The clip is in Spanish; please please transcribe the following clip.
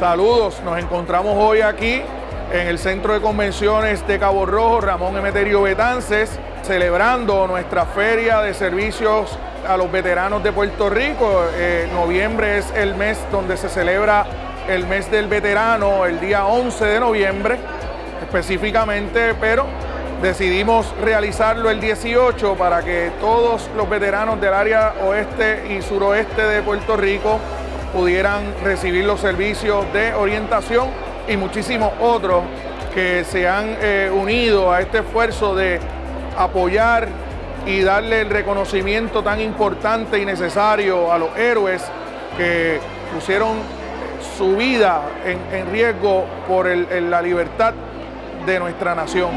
Saludos, nos encontramos hoy aquí en el Centro de Convenciones de Cabo Rojo, Ramón Emeterio Betances, celebrando nuestra feria de servicios a los veteranos de Puerto Rico. Eh, noviembre es el mes donde se celebra el mes del veterano, el día 11 de noviembre específicamente, pero decidimos realizarlo el 18 para que todos los veteranos del área oeste y suroeste de Puerto Rico pudieran recibir los servicios de orientación y muchísimos otros que se han eh, unido a este esfuerzo de apoyar y darle el reconocimiento tan importante y necesario a los héroes que pusieron su vida en, riesgo por la libertad de nuestra nación.